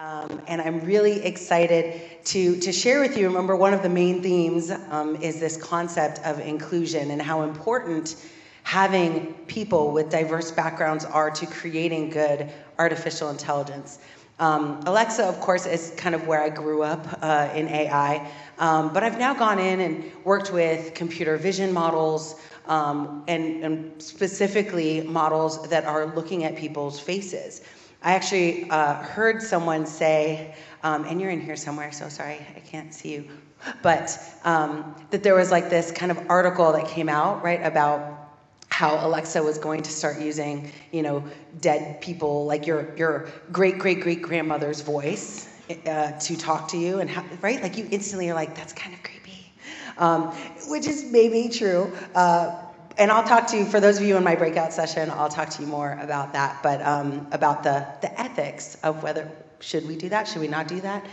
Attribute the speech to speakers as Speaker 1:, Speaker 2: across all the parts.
Speaker 1: Um, and I'm really excited to, to share with you. Remember, one of the main themes um, is this concept of inclusion and how important having people with diverse backgrounds are to creating good artificial intelligence. Um, Alexa, of course, is kind of where I grew up uh, in AI, um, but I've now gone in and worked with computer vision models um, and, and specifically models that are looking at people's faces. I actually uh, heard someone say, um, and you're in here somewhere, so sorry, I can't see you, but um, that there was like this kind of article that came out, right, about how Alexa was going to start using, you know, dead people, like your, your great great great grandmother's voice uh, to talk to you, and how, right, like you instantly are like, that's kind of creepy, um, which is maybe true. Uh, and I'll talk to you, for those of you in my breakout session, I'll talk to you more about that, but um, about the, the ethics of whether, should we do that, should we not do that?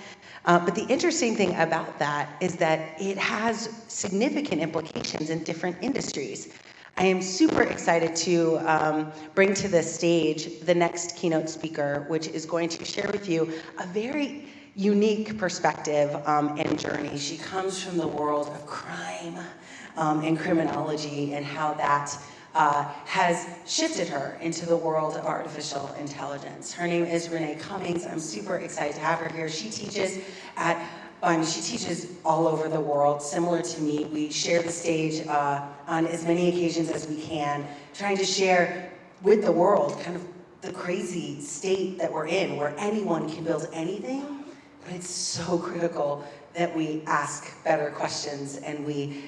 Speaker 1: Uh, but the interesting thing about that is that it has significant implications in different industries. I am super excited to um, bring to the stage the next keynote speaker, which is going to share with you a very unique perspective um, and journey. She comes from the world of crime um, and criminology and how that uh, has shifted her into the world of artificial intelligence. Her name is Renee Cummings. I'm super excited to have her here. She teaches at um, she teaches all over the world, similar to me. We share the stage uh, on as many occasions as we can, trying to share with the world kind of the crazy state that we're in, where anyone can build anything, but it's so critical that we ask better questions and we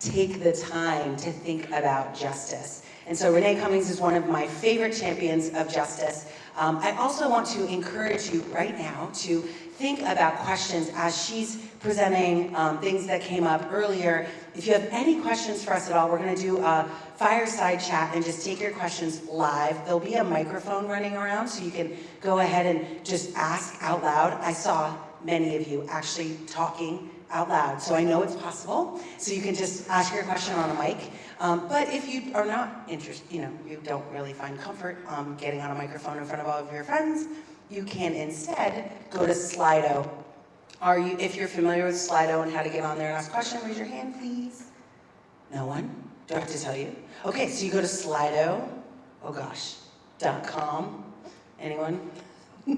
Speaker 1: take the time to think about justice. And so Renee Cummings is one of my favorite champions of justice. Um, I also want to encourage you right now to think about questions as she's presenting um, things that came up earlier. If you have any questions for us at all, we're gonna do a fireside chat and just take your questions live. There'll be a microphone running around so you can go ahead and just ask out loud. I saw many of you actually talking out loud. So I know it's possible. So you can just ask your question on a mic. Um, but if you are not interested, you know, you don't really find comfort um, getting on a microphone in front of all of your friends, you can instead go to Slido. Are you, if you're familiar with Slido and how to get on there and ask a question, raise your hand, please. No one? Do I have to tell you? Okay, so you go to Slido, oh gosh, dot com. Anyone?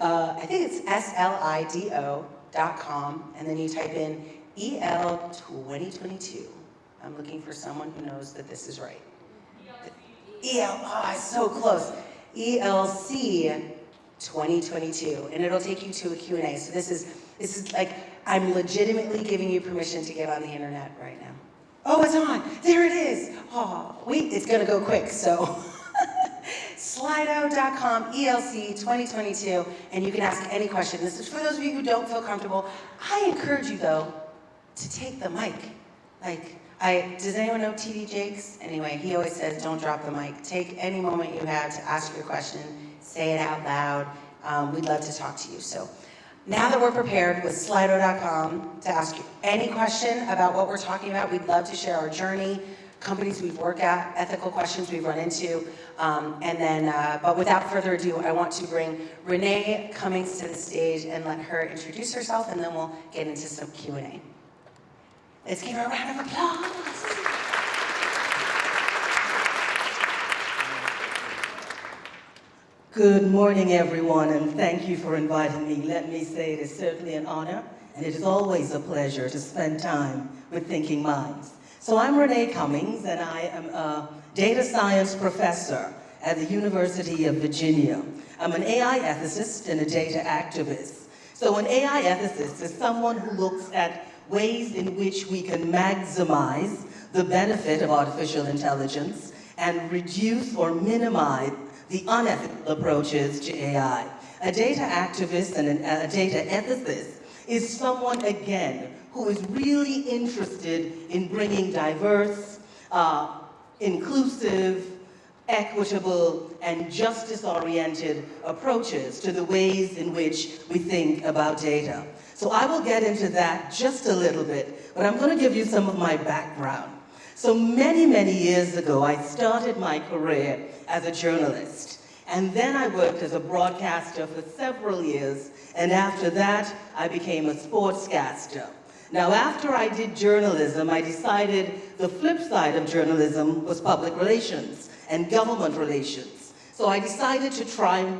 Speaker 1: uh, I think it's S-L-I-D-O com, and then you type in EL 2022. I'm looking for someone who knows that this is right. EL, oh, it's so close. ELC 2022, and it'll take you to a Q&A. So this is, this is like, I'm legitimately giving you permission to get on the internet right now. Oh, it's on, there it is. Oh, wait, it's gonna go quick, so. Slido.com ELC 2022, and you can ask any question. This is for those of you who don't feel comfortable. I encourage you, though, to take the mic. Like, I, does anyone know TD Jakes? Anyway, he always says, don't drop the mic. Take any moment you have to ask your question, say it out loud. Um, we'd love to talk to you. So now that we're prepared with Slido.com to ask you any question about what we're talking about, we'd love to share our journey, companies we've worked at, ethical questions we've run into. Um, and then, uh, but without further ado, I want to bring Renee Cummings to the stage and let her introduce herself, and then we'll get into some Q&A. Let's give her a round of applause.
Speaker 2: Good morning, everyone, and thank you for inviting me. Let me say it is certainly an honor, and it is always a pleasure to spend time with Thinking Minds. So I'm Renee Cummings, and I am a data science professor at the University of Virginia. I'm an AI ethicist and a data activist. So an AI ethicist is someone who looks at ways in which we can maximize the benefit of artificial intelligence and reduce or minimize the unethical approaches to AI. A data activist and a data ethicist is someone, again, who is really interested in bringing diverse, uh, inclusive, equitable, and justice-oriented approaches to the ways in which we think about data. So I will get into that just a little bit, but I'm going to give you some of my background. So many, many years ago, I started my career as a journalist. And then I worked as a broadcaster for several years, and after that, I became a sportscaster. Now, after I did journalism, I decided the flip side of journalism was public relations and government relations. So I decided to try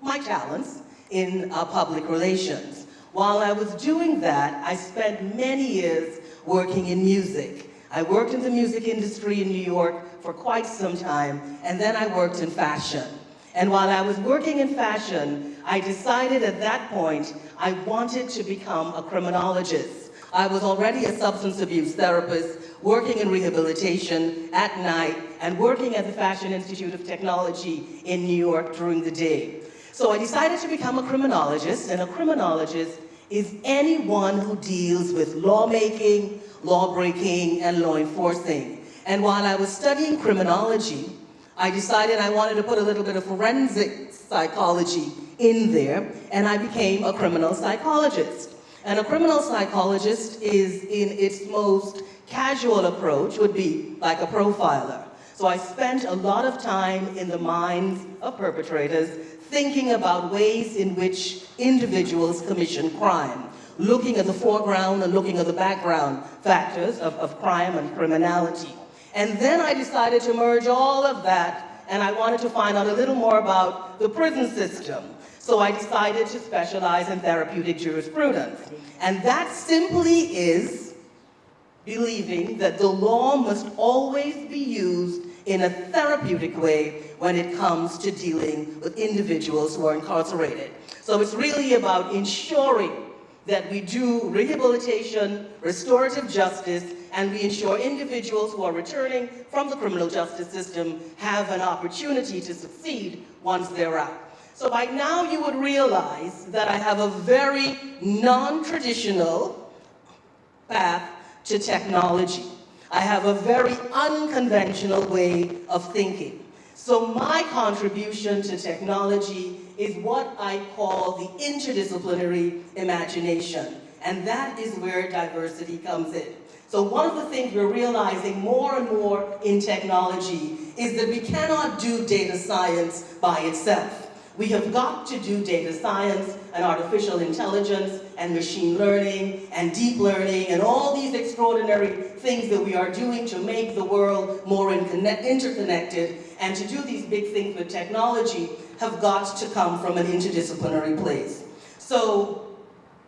Speaker 2: my talents in uh, public relations. While I was doing that, I spent many years working in music. I worked in the music industry in New York for quite some time, and then I worked in fashion. And while I was working in fashion, I decided at that point I wanted to become a criminologist. I was already a substance abuse therapist, working in rehabilitation at night, and working at the Fashion Institute of Technology in New York during the day. So I decided to become a criminologist, and a criminologist is anyone who deals with lawmaking, lawbreaking, and law enforcing. And while I was studying criminology, I decided I wanted to put a little bit of forensic psychology in there, and I became a criminal psychologist. And a criminal psychologist is, in its most casual approach, would be like a profiler. So I spent a lot of time in the minds of perpetrators thinking about ways in which individuals commission crime, looking at the foreground and looking at the background factors of, of crime and criminality. And then I decided to merge all of that and I wanted to find out a little more about the prison system. So I decided to specialize in therapeutic jurisprudence. And that simply is believing that the law must always be used in a therapeutic way when it comes to dealing with individuals who are incarcerated. So it's really about ensuring that we do rehabilitation, restorative justice, and we ensure individuals who are returning from the criminal justice system have an opportunity to succeed once they're out. So by now you would realize that I have a very non-traditional path to technology. I have a very unconventional way of thinking. So my contribution to technology is what I call the interdisciplinary imagination. And that is where diversity comes in. So one of the things we're realizing more and more in technology is that we cannot do data science by itself. We have got to do data science and artificial intelligence and machine learning and deep learning and all these extraordinary things that we are doing to make the world more interconnected and to do these big things with technology have got to come from an interdisciplinary place. So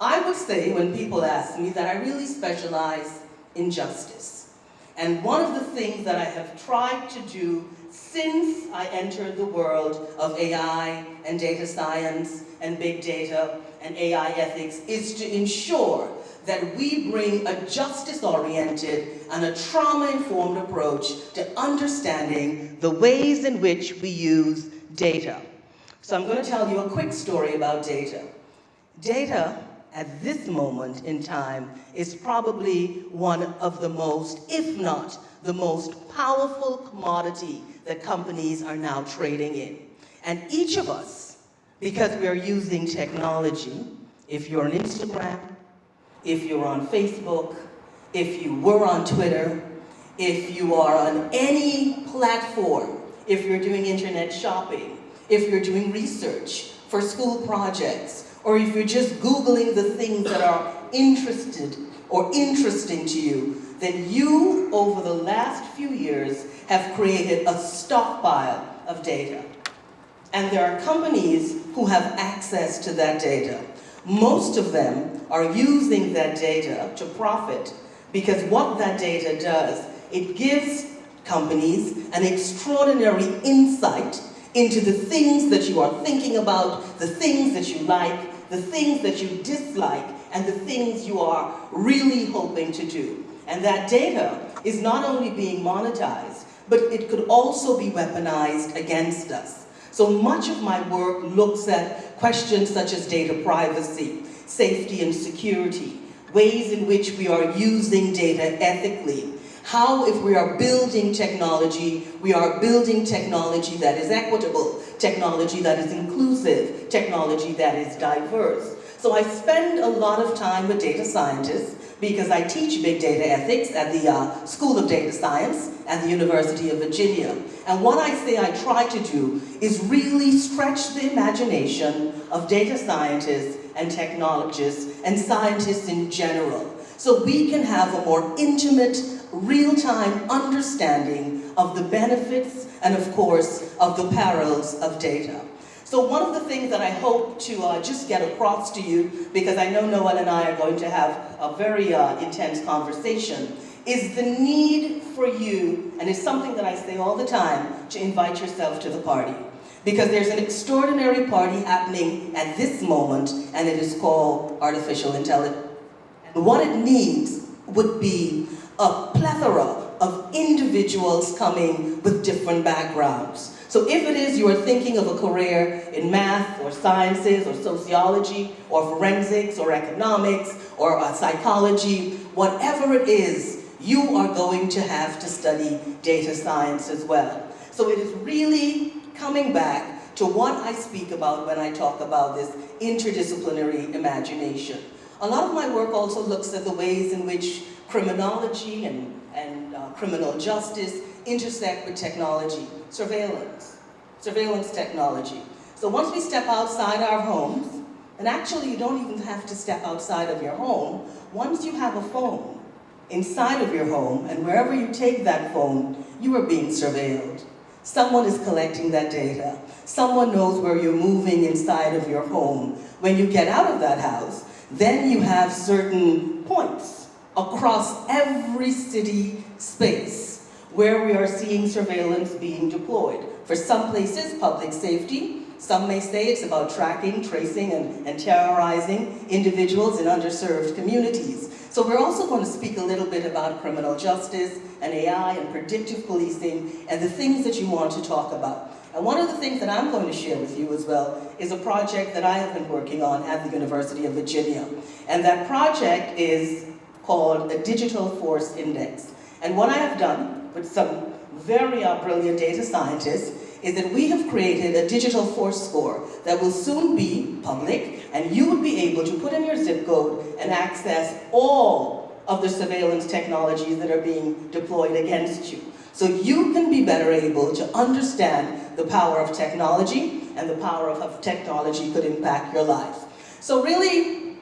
Speaker 2: I would say when people ask me that I really specialize in justice. And one of the things that I have tried to do since I entered the world of AI and data science and big data and AI ethics is to ensure that we bring a justice-oriented and a trauma-informed approach to understanding the ways in which we use data. So I'm going to tell you a quick story about data. Data, at this moment in time, is probably one of the most, if not the most powerful commodity that companies are now trading in. And each of us, because we are using technology, if you're on Instagram, if you're on Facebook, if you were on Twitter, if you are on any platform, if you're doing internet shopping, if you're doing research for school projects, or if you're just Googling the things that are interested or interesting to you, then you, over the last few years, have created a stockpile of data. And there are companies who have access to that data. Most of them are using that data to profit because what that data does, it gives companies an extraordinary insight into the things that you are thinking about, the things that you like, the things that you dislike, and the things you are really hoping to do. And that data is not only being monetized, but it could also be weaponized against us. So much of my work looks at questions such as data privacy, safety and security, ways in which we are using data ethically, how if we are building technology, we are building technology that is equitable, technology that is inclusive, technology that is diverse. So I spend a lot of time with data scientists because I teach big data ethics at the uh, School of Data Science at the University of Virginia. And what I say I try to do is really stretch the imagination of data scientists and technologists and scientists in general so we can have a more intimate, real-time understanding of the benefits and of course of the perils of data. So one of the things that I hope to uh, just get across to you, because I know Noelle and I are going to have a very uh, intense conversation, is the need for you, and it's something that I say all the time, to invite yourself to the party. Because there's an extraordinary party happening at this moment, and it is called artificial intelligence. And what it needs would be a plethora of individuals coming with different backgrounds. So if it is you are thinking of a career in math or sciences or sociology or forensics or economics or uh, psychology, whatever it is, you are going to have to study data science as well. So it is really coming back to what I speak about when I talk about this interdisciplinary imagination. A lot of my work also looks at the ways in which criminology and, and criminal justice intersect with technology, surveillance, surveillance technology. So once we step outside our homes, and actually you don't even have to step outside of your home, once you have a phone inside of your home, and wherever you take that phone, you are being surveilled. Someone is collecting that data. Someone knows where you're moving inside of your home. When you get out of that house, then you have certain points across every city space where we are seeing surveillance being deployed. For some places, public safety. Some may say it's about tracking, tracing, and, and terrorizing individuals in underserved communities. So we're also going to speak a little bit about criminal justice and AI and predictive policing and the things that you want to talk about. And one of the things that I'm going to share with you as well is a project that I have been working on at the University of Virginia. And that project is called the Digital Force Index. And what I have done with some very uh, brilliant data scientists is that we have created a digital force score that will soon be public and you will be able to put in your zip code and access all of the surveillance technologies that are being deployed against you. So you can be better able to understand the power of technology and the power of how technology could impact your life. So really,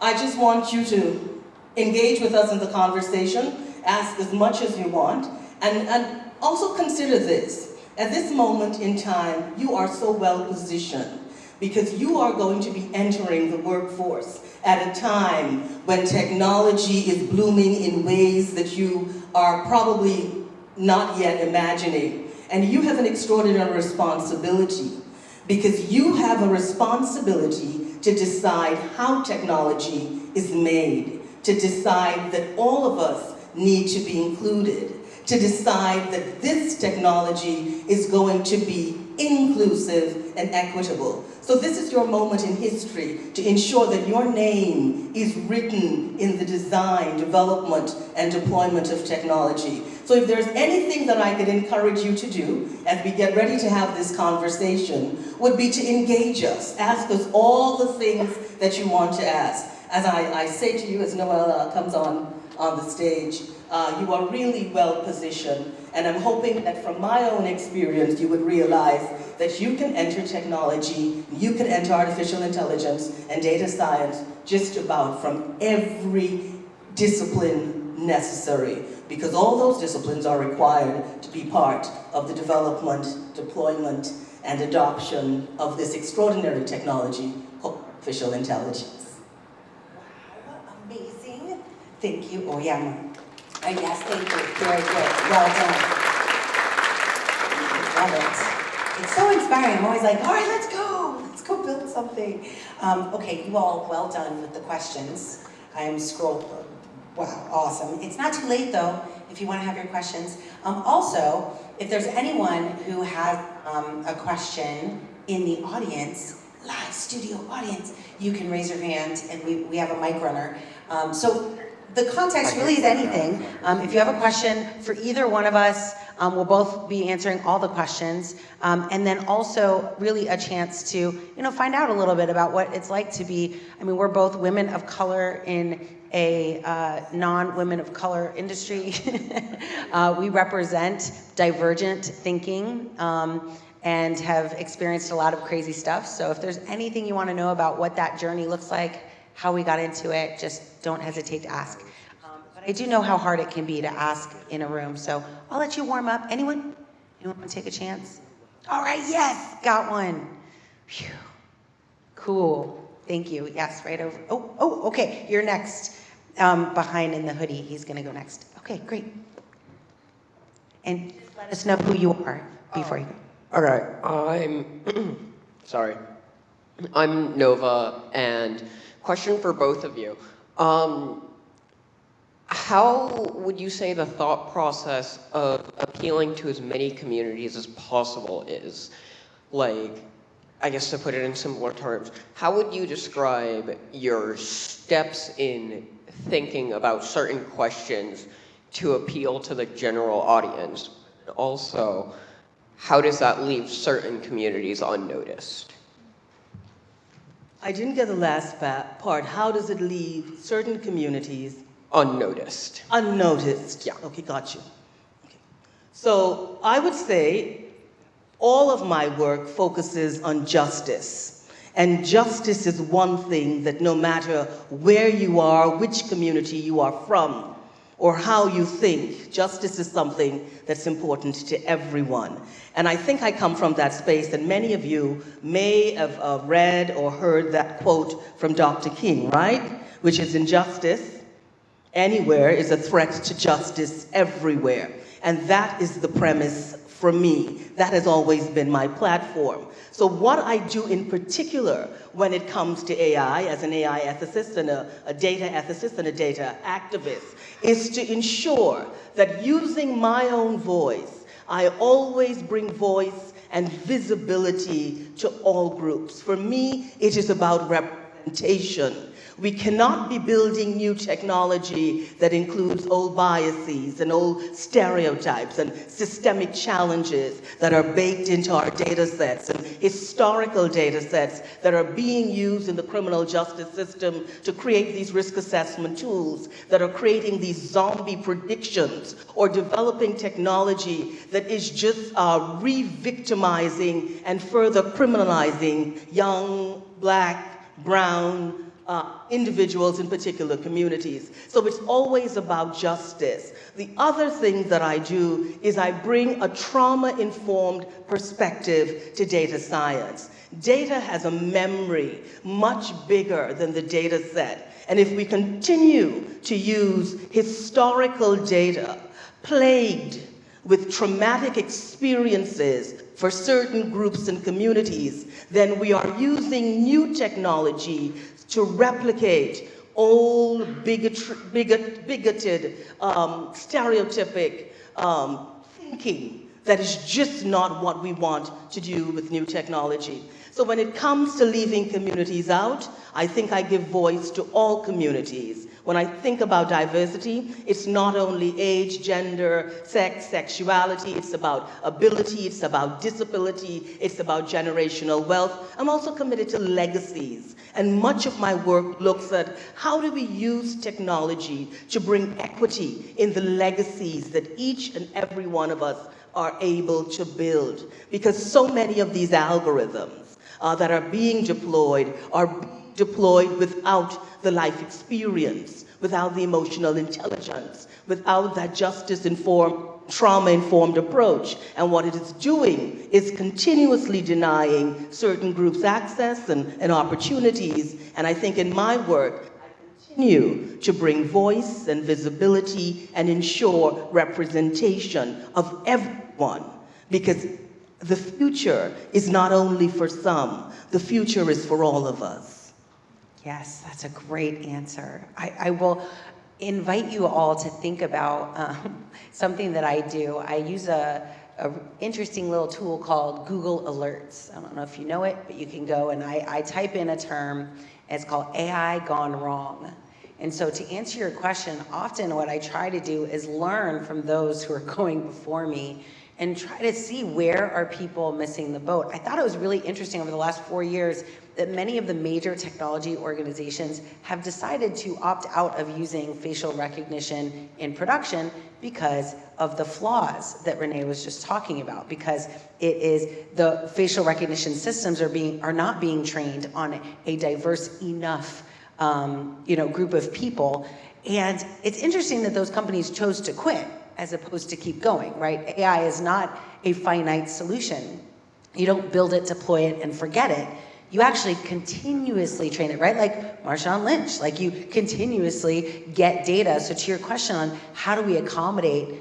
Speaker 2: I just want you to engage with us in the conversation, ask as much as you want, and, and also consider this. At this moment in time, you are so well positioned because you are going to be entering the workforce at a time when technology is blooming in ways that you are probably not yet imagining. And you have an extraordinary responsibility because you have a responsibility to decide how technology is made, to decide that all of us need to be included, to decide that this technology is going to be inclusive and equitable. So this is your moment in history to ensure that your name is written in the design, development, and deployment of technology. So if there's anything that I could encourage you to do as we get ready to have this conversation, would be to engage us. Ask us all the things that you want to ask. As I, I say to you as Noella comes on, on the stage, uh, you are really well positioned. And I'm hoping that from my own experience, you would realize that you can enter technology, you can enter artificial intelligence and data science just about from every discipline necessary because all those disciplines are required to be part of the development, deployment, and adoption of this extraordinary technology artificial intelligence.
Speaker 1: Wow, amazing. Thank you, Oyama. Uh, yes, thank you. Very good. Well done. Love it. It's so inspiring. I'm always like, all right, let's go. Let's go build something. Um, okay, you all well done with the questions. I am scroll. Wow, awesome. It's not too late though if you want to have your questions. Um, also, if there's anyone who has um, a question in the audience, live studio audience, you can raise your hand and we, we have a mic runner. Um, so the context really is anything. Um, if you have a question for either one of us, Um, we'll both be answering all the questions, um, and then also really a chance to, you know, find out a little bit about what it's like to be. I mean, we're both women of color in a uh, non-women of color industry. uh, we represent divergent thinking. Um, and have experienced a lot of crazy stuff. So if there's anything you want to know about what that journey looks like, how we got into it, just don't hesitate to ask. Um, but I do know how hard it can be to ask in a room. So I'll let you warm up. Anyone? Anyone want to take a chance? All right, yes, got one. Phew. Cool. Thank you. Yes, right over. Oh, oh, okay. You're next. Um, behind in the hoodie. He's going to go next. Okay, great. And just let us know who you are before you go.
Speaker 3: All right, I'm sorry. I'm Nova, and question for both of you. Um, how would you say the thought process of appealing to as many communities as possible is? Like, I guess to put it in simpler terms, how would you describe your steps in thinking about certain questions to appeal to the general audience? Also, how does that leave certain communities unnoticed?
Speaker 2: I didn't get the last part. How does it leave certain communities
Speaker 3: unnoticed?
Speaker 2: Unnoticed.
Speaker 3: Yeah.
Speaker 2: Okay, got you. Okay. So I would say all of my work focuses on justice. And justice is one thing that no matter where you are, which community you are from, or how you think. Justice is something that's important to everyone. And I think I come from that space, and many of you may have uh, read or heard that quote from Dr. King, right? Which is injustice anywhere is a threat to justice everywhere. And that is the premise for me. That has always been my platform. So what I do in particular when it comes to AI, as an AI ethicist and a, a data ethicist and a data activist, is to ensure that using my own voice, I always bring voice and visibility to all groups. For me, it is about representation. We cannot be building new technology that includes old biases and old stereotypes and systemic challenges that are baked into our data sets and historical data sets that are being used in the criminal justice system to create these risk assessment tools that are creating these zombie predictions or developing technology that is just uh, re-victimizing and further criminalizing young, black, brown, uh, individuals in particular communities. So it's always about justice. The other thing that I do is I bring a trauma-informed perspective to data science. Data has a memory much bigger than the data set. And if we continue to use historical data plagued with traumatic experiences for certain groups and communities, then we are using new technology to replicate old bigot, bigot, bigoted, um, stereotypic um, thinking that is just not what we want to do with new technology. So when it comes to leaving communities out, I think I give voice to all communities. When I think about diversity, it's not only age, gender, sex, sexuality, it's about ability, it's about disability, it's about generational wealth. I'm also committed to legacies. And much of my work looks at how do we use technology to bring equity in the legacies that each and every one of us are able to build. Because so many of these algorithms uh, that are being deployed are deployed without the life experience, without the emotional intelligence, without that justice-informed, trauma-informed approach. And what it is doing is continuously denying certain groups access and, and opportunities. And I think in my work, I continue to bring voice and visibility and ensure representation of everyone. Because the future is not only for some, the future is for all of us.
Speaker 1: Yes, that's a great answer. I, I will invite you all to think about um, something that I do. I use a, a, interesting little tool called Google Alerts. I don't know if you know it, but you can go and I, I type in a term. it's called AI gone wrong. And so to answer your question, often what I try to do is learn from those who are going before me and try to see where are people missing the boat. I thought it was really interesting over the last four years that many of the major technology organizations have decided to opt out of using facial recognition in production because of the flaws that Renee was just talking about, because it is the facial recognition systems are being are not being trained on a diverse enough um, you know, group of people. And it's interesting that those companies chose to quit as opposed to keep going, right? AI is not a finite solution. You don't build it, deploy it, and forget it. You actually continuously train it, right? Like Marshawn Lynch, like you continuously get data. So to your question on how do we accommodate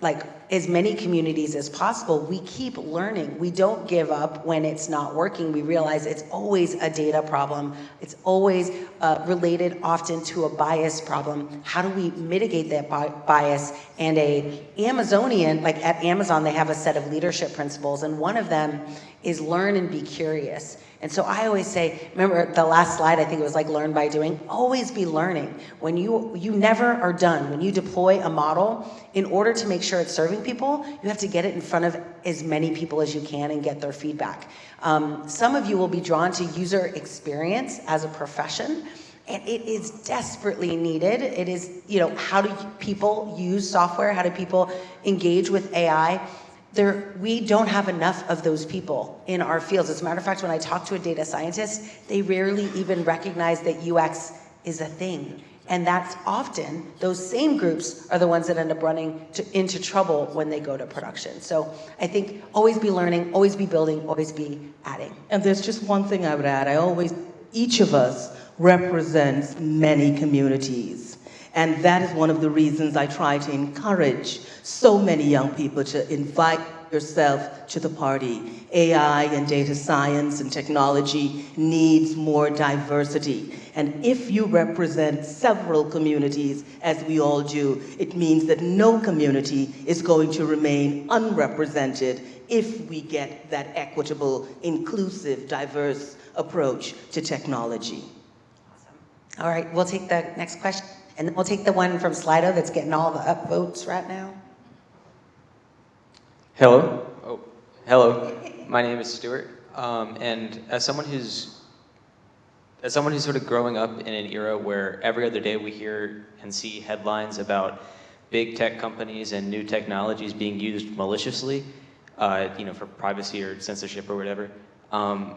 Speaker 1: like as many communities as possible, we keep learning. We don't give up when it's not working. We realize it's always a data problem. It's always uh, related often to a bias problem. How do we mitigate that bi bias? And a Amazonian, like at Amazon, they have a set of leadership principles, and one of them is learn and be curious. And so I always say, remember the last slide, I think it was like learn by doing, always be learning. When you, you never are done. When you deploy a model, in order to make sure it's serving people, you have to get it in front of as many people as you can and get their feedback. Um, some of you will be drawn to user experience as a profession, and it is desperately needed. It is, you know, how do people use software? How do people engage with AI? There, we don't have enough of those people in our fields. As a matter of fact, when I talk to a data scientist, they rarely even recognize that UX is a thing. And that's often, those same groups are the ones that end up running to, into trouble when they go to production. So I think always be learning, always be building, always be adding.
Speaker 2: And there's just one thing I would add. I always, each of us represents many communities. And that is one of the reasons I try to encourage so many young people to invite yourself to the party. AI and data science and technology needs more diversity. And if you represent several communities, as we all do, it means that no community is going to remain unrepresented if we get that equitable, inclusive, diverse approach to technology.
Speaker 1: Awesome. All right, we'll take the next question. And we'll take the one from Slido that's getting all the upvotes right now.
Speaker 4: Hello. Oh, hello. My name is Stuart. Um, and as someone who's as someone who's sort of growing up in an era where every other day we hear and see headlines about big tech companies and new technologies being used maliciously, uh, you know, for privacy or censorship or whatever. Um,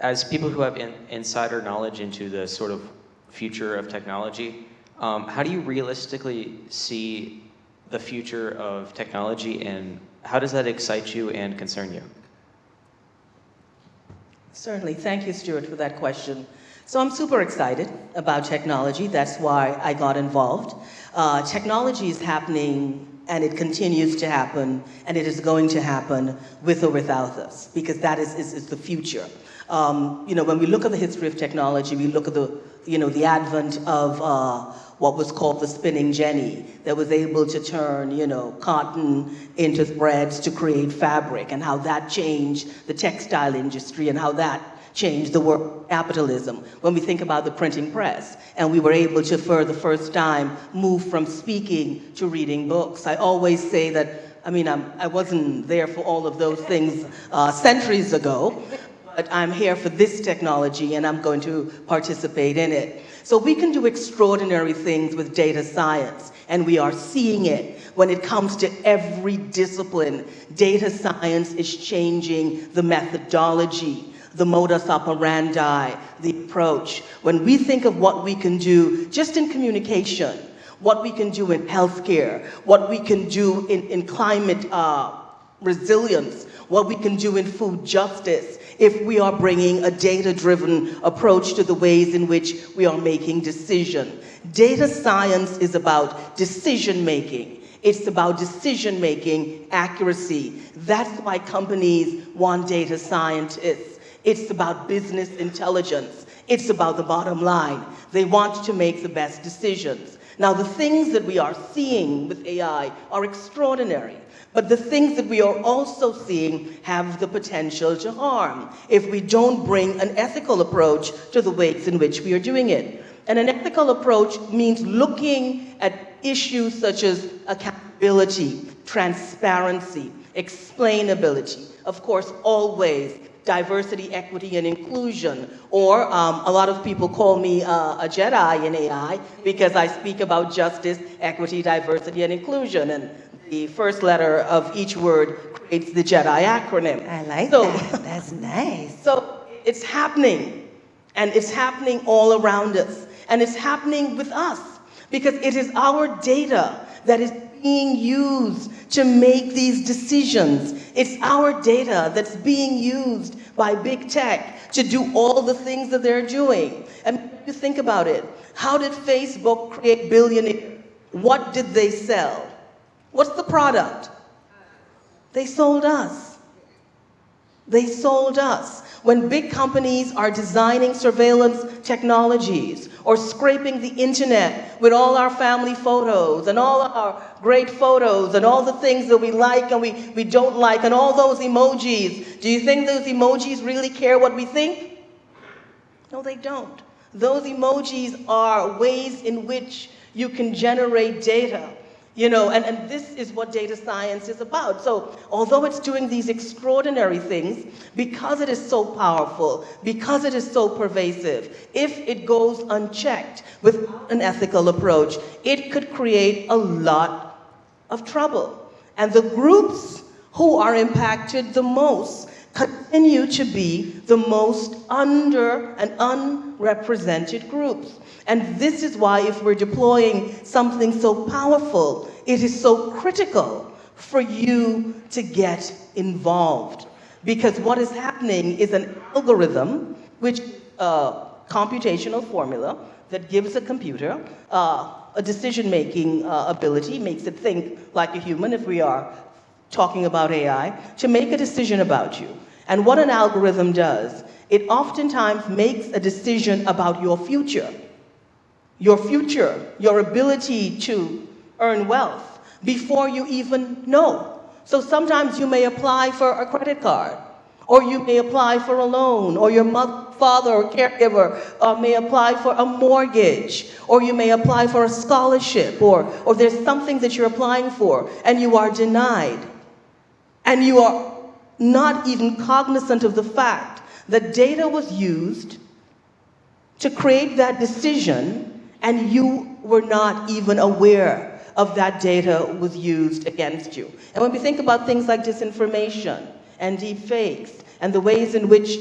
Speaker 4: as people who have in, insider knowledge into the sort of future of technology, um, how do you realistically see the future of technology and how does that excite you and concern you?
Speaker 2: Certainly. Thank you, Stuart, for that question. So I'm super excited about technology. That's why I got involved. Uh, technology is happening and it continues to happen and it is going to happen with or without us because that is, is, is the future. Um, you know, when we look at the history of technology, we look at the, you know, the advent of uh, what was called the spinning jenny that was able to turn, you know, cotton into threads to create fabric and how that changed the textile industry and how that changed the work capitalism. When we think about the printing press and we were able to for the first time move from speaking to reading books. I always say that i mean I'm, i was not there for all of those things uh, centuries ago but i'm here for this technology and i'm going to participate in it so we can do extraordinary things with data science, and we are seeing it when it comes to every discipline. Data science is changing the methodology, the modus operandi, the approach. When we think of what we can do just in communication, what we can do in healthcare, what we can do in, in climate uh, resilience, what we can do in food justice, if we are bringing a data-driven approach to the ways in which we are making decision. Data science is about decision-making. It's about decision-making accuracy. That's why companies want data scientists. It's about business intelligence. It's about the bottom line. They want to make the best decisions. Now, the things that we are seeing with AI are extraordinary. But the things that we are also seeing have the potential to harm if we don't bring an ethical approach to the ways in which we are doing it. And an ethical approach means looking at issues such as accountability, transparency, explainability, of course, always diversity, equity, and inclusion. Or um, a lot of people call me uh, a Jedi in AI because I speak about justice, equity, diversity, and inclusion. And the first letter of each word creates the Jedi acronym.
Speaker 1: I like
Speaker 2: so,
Speaker 1: that. That's nice.
Speaker 2: So it's happening, and it's happening all around us, and it's happening with us because it is our data that is being used to make these decisions. It's our data that's being used by big tech to do all the things that they're doing. And you think about it, how did Facebook create billionaires? What did they sell? What's the product? They sold us. They sold us. When big companies are designing surveillance technologies or scraping the internet with all our family photos and all our great photos and all the things that we like and we, we don't like and all those emojis, do you think those emojis really care what we think? No, they don't. Those emojis are ways in which you can generate data you know, and, and this is what data science is about. So although it's doing these extraordinary things, because it is so powerful, because it is so pervasive, if it goes unchecked with an ethical approach, it could create a lot of trouble. And the groups who are impacted the most continue to be the most under and unrepresented groups. And this is why if we're deploying something so powerful, it is so critical for you to get involved. Because what is happening is an algorithm, which uh, computational formula that gives a computer uh, a decision-making uh, ability, makes it think like a human if we are talking about AI, to make a decision about you. And what an algorithm does, it oftentimes makes a decision about your future. Your future, your ability to earn wealth before you even know. So sometimes you may apply for a credit card, or you may apply for a loan, or your mother, father or caregiver uh, may apply for a mortgage, or you may apply for a scholarship, or, or there's something that you're applying for, and you are denied. And you are not even cognizant of the fact that data was used to create that decision, and you were not even aware of that data was used against you. And when we think about things like disinformation and deepfakes and the ways in which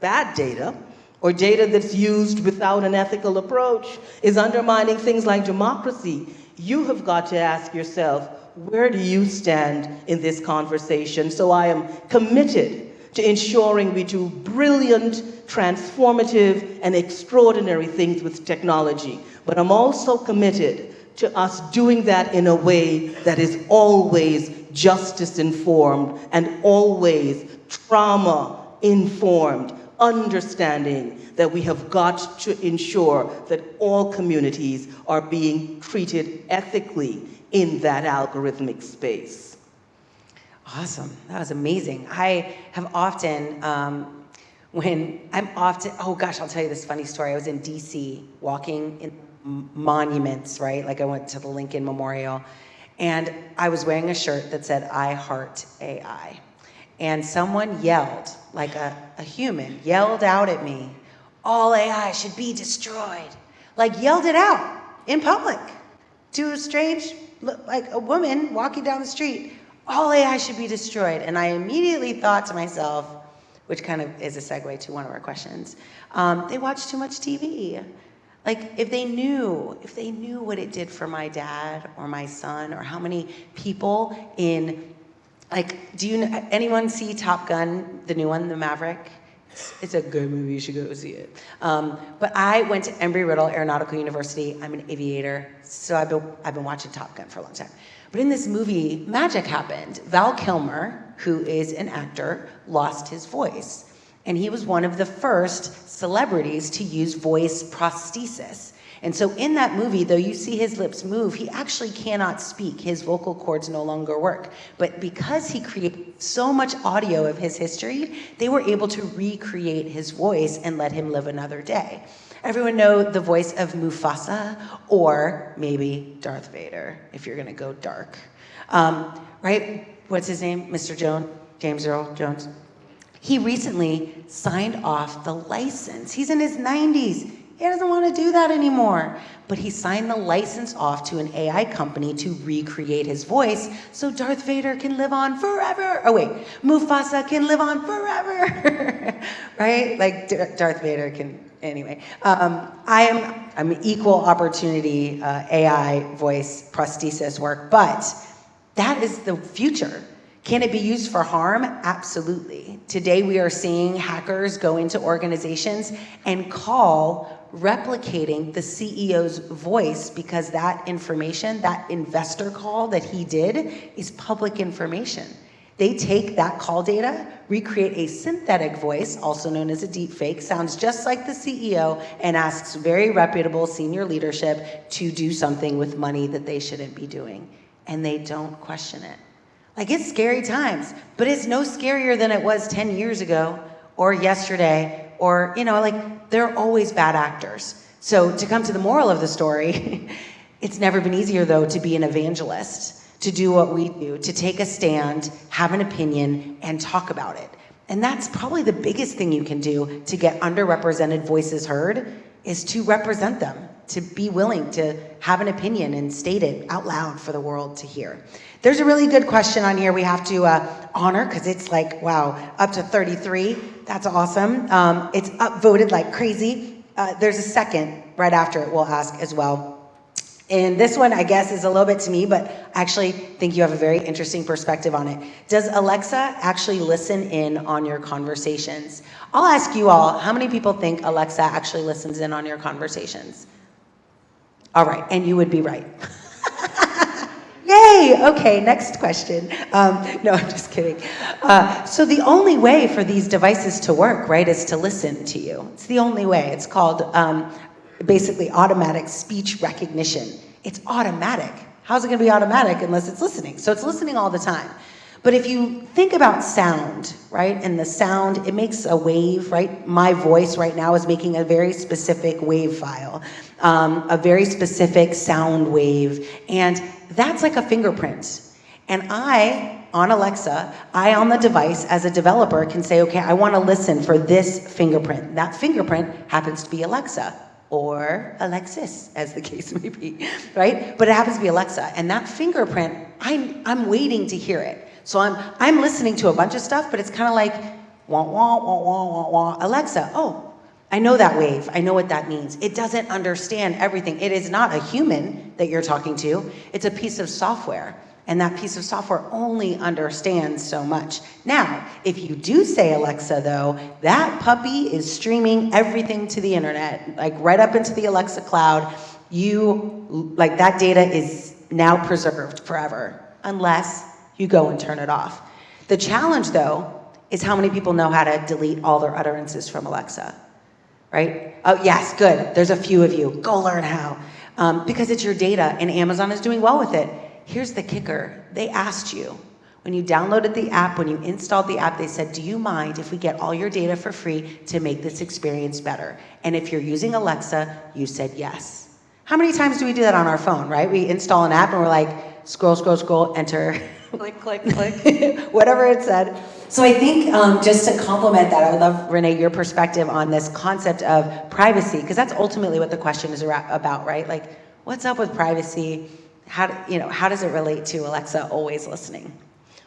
Speaker 2: bad data or data that's used without an ethical approach is undermining things like democracy, you have got to ask yourself, where do you stand in this conversation? So I am committed to ensuring we do brilliant, transformative, and extraordinary things with technology. But I'm also committed to us doing that in a way that is always justice informed and always trauma informed, understanding that we have got to ensure that all communities are being treated ethically in that algorithmic space.
Speaker 1: Awesome. That was amazing. I have often, um, when I'm often, oh gosh, I'll tell you this funny story. I was in DC walking in monuments, right? Like I went to the Lincoln Memorial and I was wearing a shirt that said, I heart AI. And someone yelled, like a, a human, yelled out at me, all AI should be destroyed. Like yelled it out in public to a strange like a woman walking down the street, all AI should be destroyed. And I immediately thought to myself, which kind of is a segue to one of our questions, um, they watch too much TV. Like if they knew, if they knew what it did for my dad or my son or how many people in, like, do you, know anyone see Top Gun, the new one, The Maverick? It's a good movie, you should go see it. Um, but I went to Embry-Riddle Aeronautical University. I'm an aviator, so I've been, I've been watching Top Gun for a long time. But in this movie, magic happened. Val Kilmer, who is an actor, lost his voice. And he was one of the first celebrities to use voice prosthesis. And so in that movie, though you see his lips move, he actually cannot speak. His vocal cords no longer work. But because he created so much audio of his history, they were able to recreate his voice and let him live another day. Everyone know the voice of Mufasa or maybe Darth Vader if you're gonna go dark. Um, right? What's his name? Mr. Jones? James Earl Jones? He recently signed off the license. He's in his 90s. He doesn't want to do that anymore. But he signed the license off to an AI company to recreate his voice so Darth Vader can live on forever. Oh, wait, Mufasa can live on forever. right? Like D- Darth Vader can, anyway. Um, I am, I'm an equal opportunity uh, AI voice prosthesis work, but that is the future. Can it be used for harm? Absolutely. Today we are seeing hackers go into organizations and call replicating the CEO's voice because that information, that investor call that he did is public information. They take that call data, recreate a synthetic voice, also known as a deep fake, sounds just like the CEO, and asks very reputable senior leadership to do something with money that they shouldn't be doing. And they don't question it. Like it's scary times, but it's no scarier than it was 10 years ago or yesterday or, you know, like they're always bad actors. So to come to the moral of the story, it's never been easier though to be an evangelist, to do what we do, to take a stand, have an opinion, and talk about it. And that's probably the biggest thing you can do to get underrepresented voices heard is to represent them, to be willing to have an opinion and state it out loud for the world to hear. There's a really good question on here we have to uh, honor because it's like, wow, up to 33. That's awesome. Um, it's upvoted like crazy. Uh, there's a second right after it we'll ask as well. And this one, I guess, is a little bit to me, but I actually think you have a very interesting perspective on it. Does Alexa actually listen in on your conversations? I'll ask you all, how many people think Alexa actually listens in on your conversations? All right, and you would be right. Yay! Okay, next question. Um, no, I'm just kidding. Uh, so the only way for these devices to work, right, is to listen to you. It's the only way. It's called um, basically automatic speech recognition. It's automatic. How's it going to be automatic unless it's listening? So it's listening all the time. But if you think about sound, right, and the sound, it makes a wave, right? My voice right now is making a very specific wave file, um, a very specific sound wave, and that's like a fingerprint. And I, on Alexa, I on the device as a developer can say, okay, I want to listen for this fingerprint. That fingerprint happens to be Alexa or Alexis, as the case may be, right? But it happens to be Alexa. And that fingerprint, I'm, I'm waiting to hear it. So I'm, I'm listening to a bunch of stuff, but it's kind of like, wah, wah, wah, wah, wah, wah. Alexa, oh, I know that wave. I know what that means. It doesn't understand everything. It is not a human that you're talking to. It's a piece of software. And that piece of software only understands so much. Now, if you do say Alexa though, that puppy is streaming everything to the internet, like right up into the Alexa cloud. You, like that data is now preserved forever, unless you go and turn it off. The challenge though, is how many people know how to delete all their utterances from Alexa, right? Oh yes, good, there's a few of you, go learn how. Um, because it's your data and Amazon is doing well with it. Here's the kicker, they asked you, when you downloaded the app, when you installed the app, they said, do you mind if we get all your data for free to make this experience better? And if you're using Alexa, you said yes. How many times do we do that on our phone, right? We install an app and we're like, scroll, scroll, scroll, enter,
Speaker 2: Click, click, click.
Speaker 1: whatever it said. So I think um, just to complement that, I would love, Renee, your perspective on this concept of privacy, because that's ultimately what the question is about, right? Like, what's up with privacy? How, do, you know, how does it relate to Alexa always listening?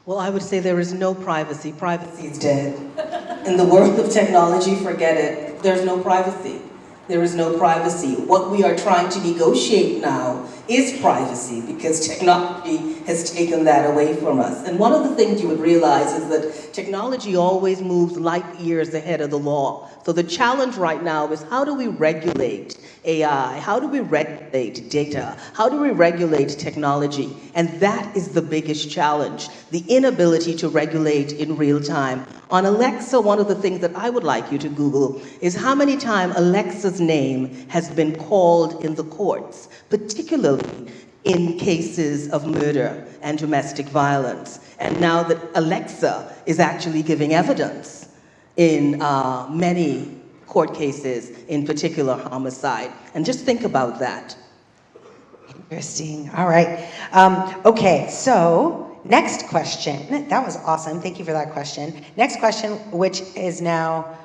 Speaker 2: Well, I would say there is no privacy. Privacy is dead. In the world of technology, forget it. There's no privacy. There is no privacy. What we are trying to negotiate now is privacy because technology has taken that away from us. And one of the things you would realize is that technology always moves light years ahead of the law. So the challenge right now is how do we regulate AI? How do we regulate data? How do we regulate technology? And that is the biggest challenge, the inability to regulate in real time. On Alexa, one of the things that I would like you to Google is how many times Alexa's name has been called in the courts, particularly in cases of murder and domestic violence. And now that Alexa is actually giving evidence in uh, many court cases, in particular homicide. And just think about that.
Speaker 1: Interesting. All right. Um, okay, so next question. That was awesome. Thank you for that question. Next question, which is now,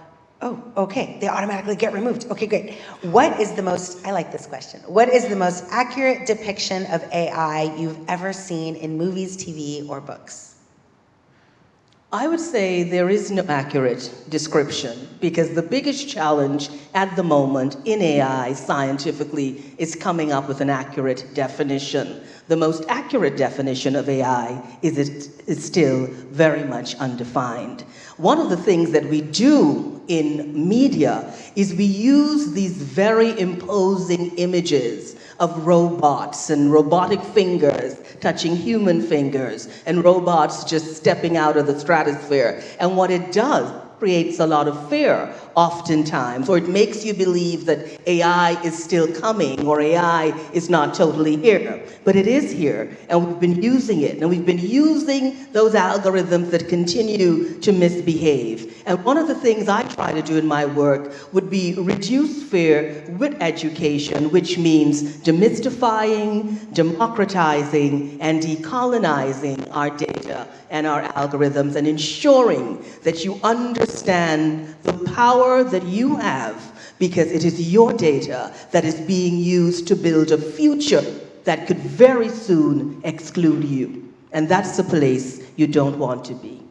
Speaker 1: oh, okay, they automatically get removed. Okay, great. What is the most, I like this question. What is the most accurate depiction of AI you've ever seen in movies, TV, or books?
Speaker 2: I would say there is no accurate description because the biggest challenge at the moment in AI scientifically is coming up with an accurate definition. The most accurate definition of AI is it is still very much undefined. One of the things that we do in media is we use these very imposing images of robots and robotic fingers touching human fingers and robots just stepping out of the stratosphere. And what it does creates a lot of fear oftentimes, or it makes you believe that AI is still coming or AI is not totally here. But it is here, and we've been using it, and we've been using those algorithms that continue to misbehave. And one of the things I try to do in my work would be reduce fear with education, which means demystifying, democratizing, and decolonizing our data and our algorithms, and ensuring that you understand the power that you have because it is your data that is being used to build a future that could very soon exclude you. And that's the place you don't want to be.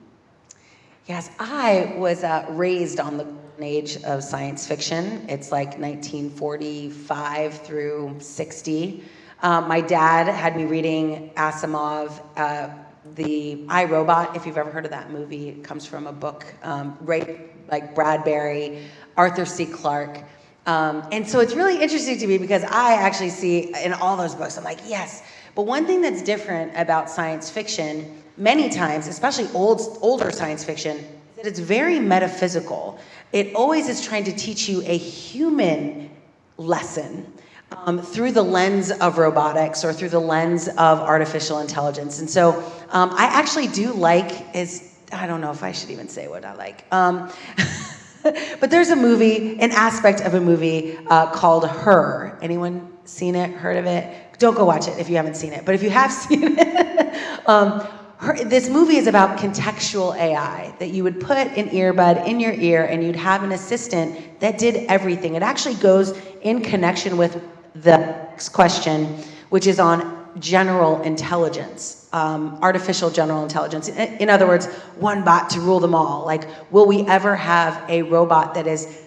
Speaker 1: Yes, I was uh, raised on the age of science fiction. It's like 1945 through 60. Um, my dad had me reading Asimov, uh, the I Robot. If you've ever heard of that movie, it comes from a book, um, right? Like Bradbury, Arthur C. Clarke. Um, and so it's really interesting to me because I actually see in all those books, I'm like, yes. But one thing that's different about science fiction, many times, especially old, older science fiction, is that it's very metaphysical. It always is trying to teach you a human lesson um, through the lens of robotics or through the lens of artificial intelligence. And so um, I actually do like is I don't know if I should even say what I like. Um, but there's a movie, an aspect of a movie uh, called Her. Anyone seen it? Heard of it? Don't go watch it if you haven't seen it. But if you have seen it, um, her, this movie is about contextual AI that you would put an earbud in your ear and you'd have an assistant that did everything. It actually goes in connection with the next question, which is on general intelligence, um, artificial general intelligence. In, other words, one bot to rule them all. Like, will we ever have a robot that is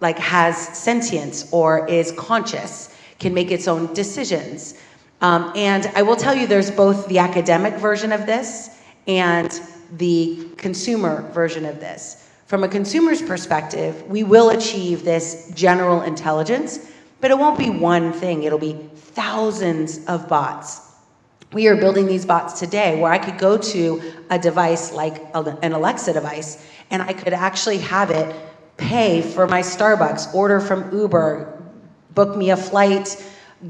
Speaker 1: like has sentience or is conscious, can make its own decisions? Um, and I will tell you, there's both the academic version of this and the consumer version of this. From a consumer's perspective, we will achieve this general intelligence, but it won't be one thing, it'll be thousands of bots. We are building these bots today where I could go to a device like an Alexa device and I could actually have it pay for my Starbucks, order from Uber, book me a flight,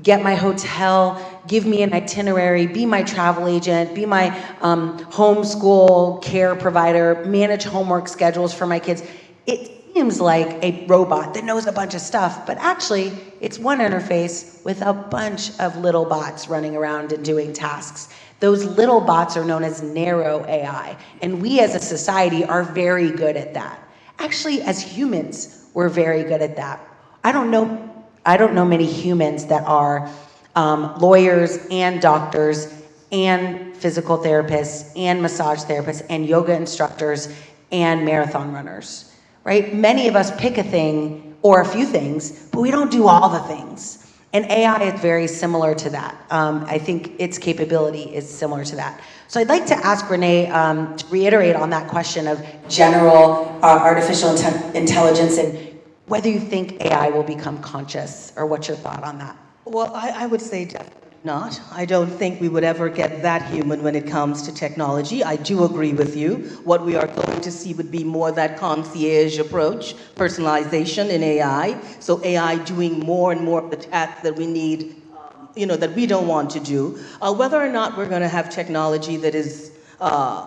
Speaker 1: get my hotel, give me an itinerary, be my travel agent, be my um, homeschool care provider, manage homework schedules for my kids. It seems like a robot that knows a bunch of stuff, but actually it's one interface with a bunch of little bots running around and doing tasks. Those little bots are known as narrow AI, and we as a society are very good at that. Actually, as humans, we're very good at that. I don't know, I don't know many humans that are um, lawyers and doctors and physical therapists and massage therapists and yoga instructors and marathon runners right? Many of us pick a thing or a few things, but we don't do all the things. And AI is very similar to that. Um, I think its capability is similar to that. So I'd like to ask Renee um, to reiterate on that question of general uh, artificial inte intelligence and whether you think AI will become conscious or what's your thought on that?
Speaker 2: Well, I, I would say definitely not. I don't think we would ever get that human when it comes to technology. I do agree with you. What we are going to see would be more that concierge approach, personalization in AI. So AI doing more and more of the tasks that we need, um, you know, that we don't want to do. Uh, whether or not we're going to have technology that is uh,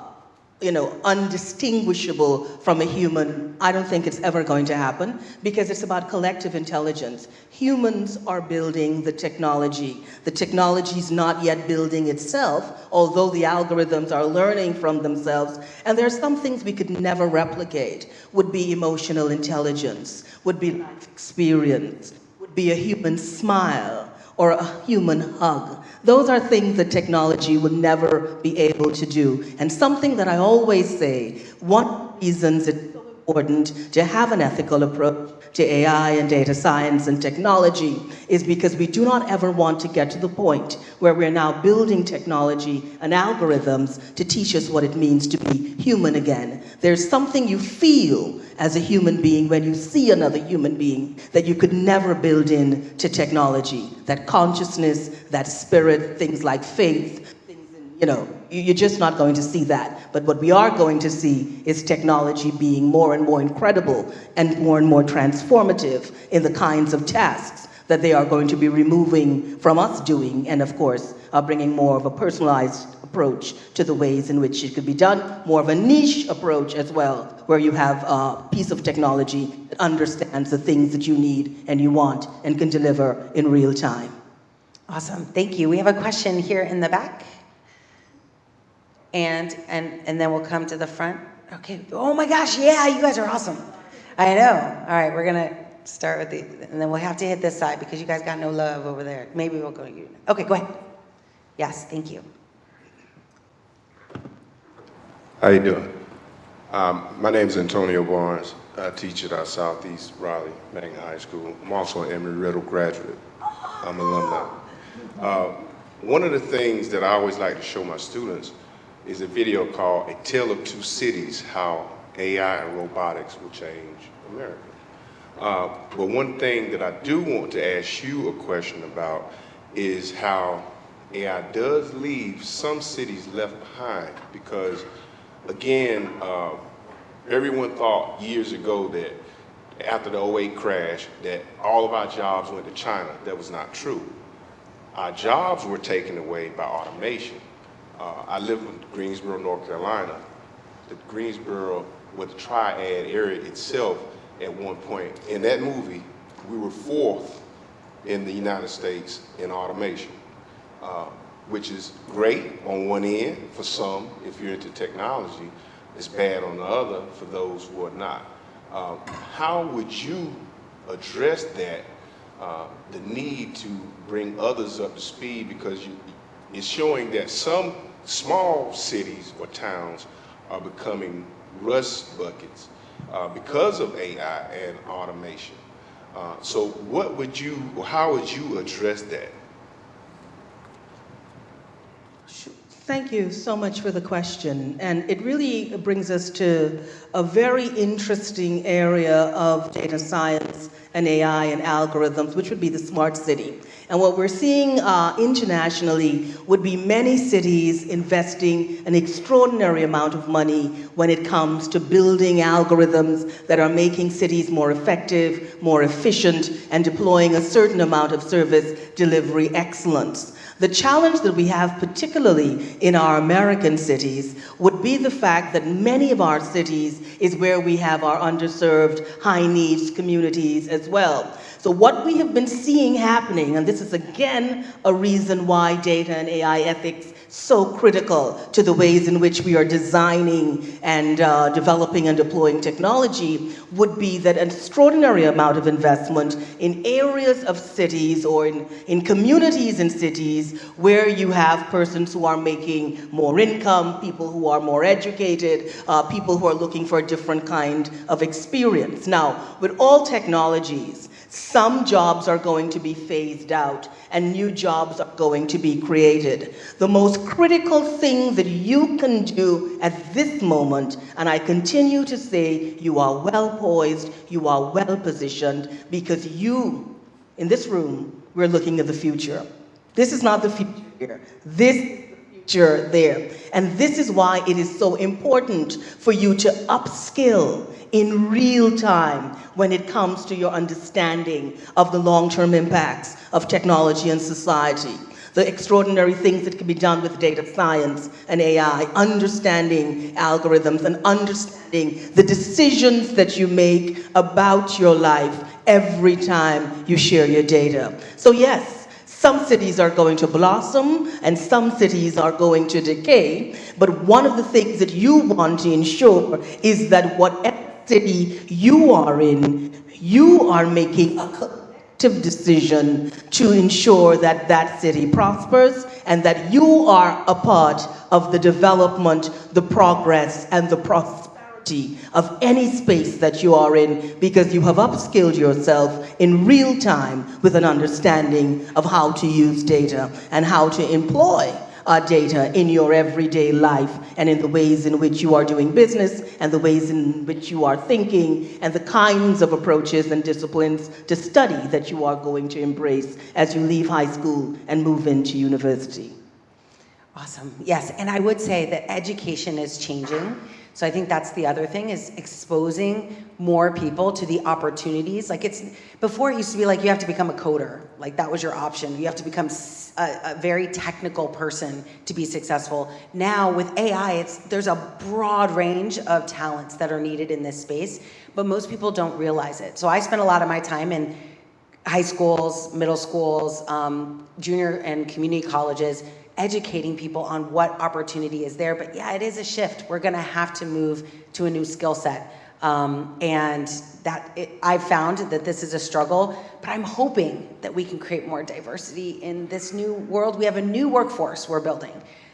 Speaker 2: you know, undistinguishable from a human, I don't think it's ever going to happen because it's about collective intelligence. Humans are building the technology. The technology is not yet building itself, although the algorithms are learning from themselves. And there are some things we could never replicate, would be emotional intelligence, would be life experience, would be a human smile, or a human hug. Those are things that technology will never be able to do. And something that I always say, one of the reasons it's important to have an ethical approach to AI and data science and technology is because we do not ever want to get to the point where we're now building technology and algorithms to teach us what it means to be human again. There's something you feel as a human being when you see another human being that you could never build in to technology. That consciousness, that spirit, things like faith, you know, you- you're just not going to see that. But what we are going to see is technology being more and more incredible and more and more transformative in the kinds of tasks that they are going to be removing from us doing, and of course, bringing more of a personalized approach to the ways in which it could be done, more of a niche approach as well, where you have a piece of technology that understands the things that you need and you want and can deliver in real time.
Speaker 1: Awesome, thank you. We have a question here in the back. And, and, and then we'll come to the front. Okay, oh my gosh, yeah, you guys are awesome. I know. All right, we're gonna start with the, and then we'll have to hit this side because you guys got no love over there. Maybe we'll go to you. Okay, go ahead. Yes, thank you.
Speaker 5: How you doing? Um, my name is Antonio Barnes. I teach at our Southeast Raleigh Magnet High School. I'm also an Embry-Riddle graduate. I'm an alumni. Uh, one of the things that I always like to show my students is a video called A Tale of Two Cities, How AI and Robotics Will Change America. Uh, but one thing that I do want to ask you a question about is how AI does leave some cities left behind because, again, uh, everyone thought years ago that after the 08 crash that all of our jobs went to China. That was not true. Our jobs were taken away by automation. Uh, I live in Greensboro, North Carolina. The Greensboro, with the triad area itself, at one point in that movie, we were fourth in the United States in automation, uh, which is great on one end for some if you're into technology. It's bad on the other for those who are not. Uh, how would you address that, uh, the need to bring others up to speed because you, it's showing that some small cities or towns are becoming rust buckets uh, because of AI and automation. Uh, so what would you, how would you address that?
Speaker 2: Thank you so much for the question. And it really brings us to a very interesting area of data science and AI and algorithms, which would be the smart city. And what we're seeing uh, internationally would be many cities investing an extraordinary amount of money when it comes to building algorithms that are making cities more effective, more efficient, and deploying a certain amount of service delivery excellence. The challenge that we have, particularly in our American cities, would be the fact that many of our cities is where we have our underserved, high needs communities as well. So what we have been seeing happening, and this is again a reason why data and AI ethics so critical to the ways in which we are designing and uh, developing and deploying technology would be that an extraordinary amount of investment in areas of cities or in, in communities in cities where you have persons who are making more income, people who are more educated, uh, people who are looking for a different kind of experience. Now, with all technologies, some jobs are going to be phased out and new jobs are going to be created. The most critical thing that you can do at this moment, and I continue to say you are well poised, you are well positioned, because you, in this room, we're looking at the future. This is not the future here. This future there. And this is why it is so important for you to upskill in real time when it comes to your understanding of the long-term impacts of technology and society. The extraordinary things that can be done with data science and AI, understanding algorithms and understanding the decisions that you make about your life every time you share your data. So yes, some cities are going to blossom and some cities are going to decay, but one of the things that you want to ensure is that whatever city you are in, you are making a collective decision to ensure that that city prospers and that you are a part of the development, the progress, and the prosperity of any space that you are in because you have upskilled yourself in real time with an understanding of how to use data and how to employ uh, data in your everyday life and in the ways in which you are doing business and the ways in which you are thinking and the kinds of approaches and disciplines to study that you are going to embrace as you leave high school and move into university.
Speaker 1: Awesome. Yes, and I would say that education is changing. So I think that's the other thing is exposing more people to the opportunities. Like it's before it used to be like you have to become a coder. Like that was your option. You have to become a, a very technical person to be successful. Now with AI, it's there's a broad range of talents that are needed in this space, but most people don't realize it. So I spend a lot of my time in high schools, middle schools, um, junior and community colleges educating people on what opportunity is there. But yeah, it is a shift. We're gonna have to move to a new skill set. Um, and that it, I've found that this is a struggle, but I'm hoping that we can create more diversity in this new world. We have a new workforce we're building.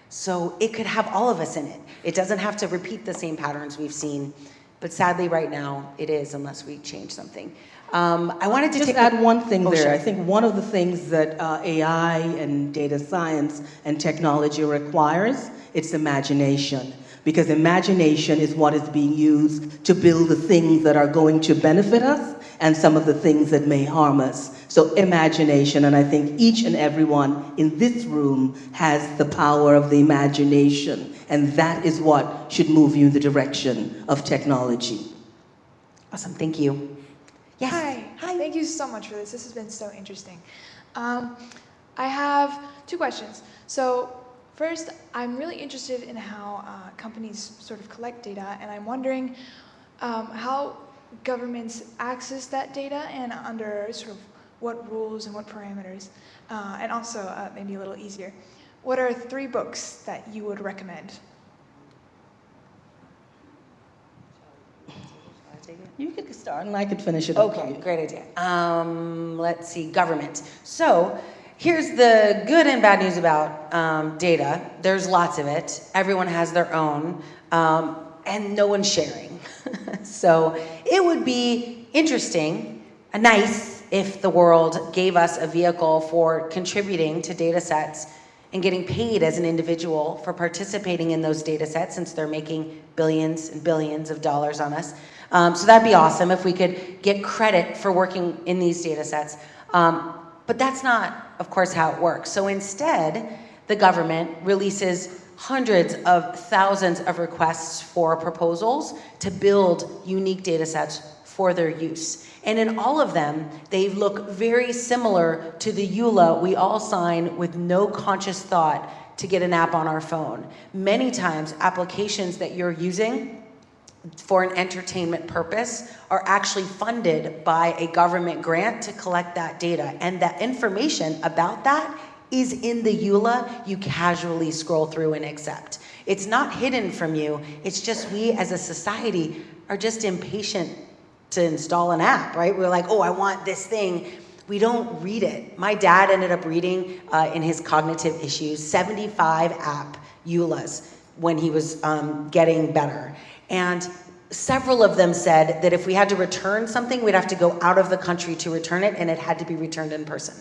Speaker 1: So it could have all of us in it. It doesn't have to repeat the same patterns we've seen, but sadly right now it is unless we change something. Um, I wanted to
Speaker 2: just add one thing
Speaker 1: oh,
Speaker 2: there.
Speaker 1: Sure.
Speaker 2: I think one of the things that uh, AI and data science and technology requires it's imagination. Because imagination is what is being used to build the things that are going to benefit us and some of the things that may harm us. So imagination, and I think each and everyone in this room has the power of the imagination, and that is what should move you in the direction of technology.
Speaker 1: Awesome, thank you. Yes.
Speaker 6: Hi.
Speaker 1: Hi.
Speaker 6: Thank you so much for this. This has been so interesting. Um, I have two questions. So first, I'm really interested in how uh, companies sort of collect data, and I'm wondering um, how governments access that data and under sort of what rules and what parameters. Uh, and also, uh, maybe a little easier, what are three books that you would recommend?
Speaker 2: You could start and I could finish it.
Speaker 1: Okay, great idea. Um, let's see, government. So here's the good and bad news about um, data. There's lots of it. Everyone has their own, um, and no one's sharing. so it would be interesting, uh, nice, if the world gave us a vehicle for contributing to data sets and getting paid as an individual for participating in those data sets since they're making billions and billions of dollars on us. Um, so that'd be awesome if we could get credit for working in these data sets. Um, but that's not, of course, how it works. So instead, the government releases hundreds of thousands of requests for proposals to build unique data sets for their use. And in all of them, they look very similar to the EULA we all sign with no conscious thought to get an app on our phone. Many times, applications that you're using for an entertainment purpose are actually funded by a government grant to collect that data. And that information about that is in the EULA you casually scroll through and accept. It's not hidden from you. It's just we as a society are just impatient to install an app, right? We're like, oh, I want this thing. We don't read it. My dad ended up reading uh, in his cognitive issues 75 app EULAs when he was um, getting better. And several of them said that if we had to return something, we'd have to go out of the country to return it, and it had to be returned in person.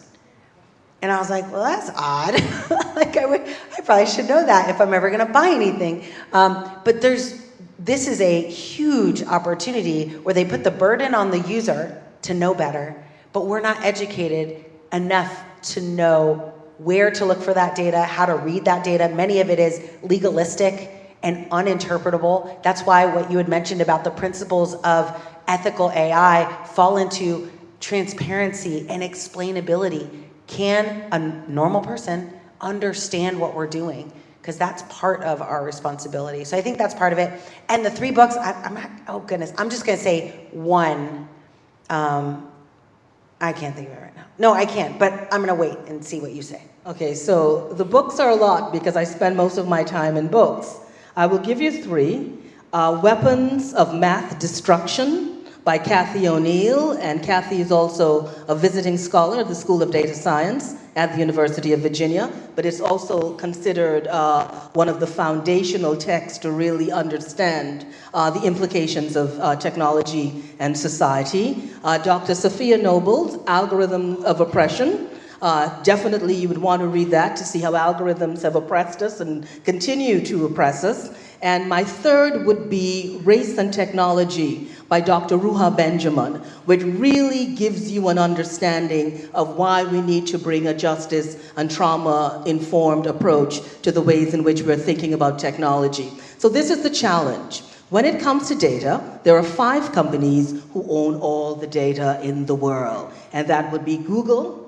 Speaker 1: And I was like, well, that's odd. like I would, I probably should know that if I'm ever going to buy anything. Um, but there's, this is a huge opportunity where they put the burden on the user to know better, but we're not educated enough to know where to look for that data, how to read that data. Many of it is legalistic and uninterpretable. That's why what you had mentioned about the principles of ethical AI fall into transparency and explainability. Can a normal person understand what we're doing because that's part of our responsibility. So I think that's part of it. And the three books, I, I'm not- oh goodness, I'm just gonna say one. Um, I can't think of it right now. No, I can't, but I'm gonna wait and see what you say.
Speaker 2: Okay, so the books are a lot because I spend most of my time in books. I will give you three. Uh, Weapons of Math Destruction by Cathy O'Neil, and Cathy is also a visiting scholar at the School of Data Science at the University of Virginia, but it's also considered uh, one of the foundational texts to really understand uh, the implications of uh, technology and society. Uh, Dr. Safiya Noble's Algorithm of Oppression, uh, definitely, you would want to read that to see how algorithms have oppressed us and continue to oppress us. And my third would be Race and Technology by Dr. Ruha Benjamin, which really gives you an understanding of why we need to bring a justice and trauma-informed approach to the ways in which we're thinking about technology. So this is the challenge. When it comes to data, there are five companies who own all the data in the world, and that would be Google,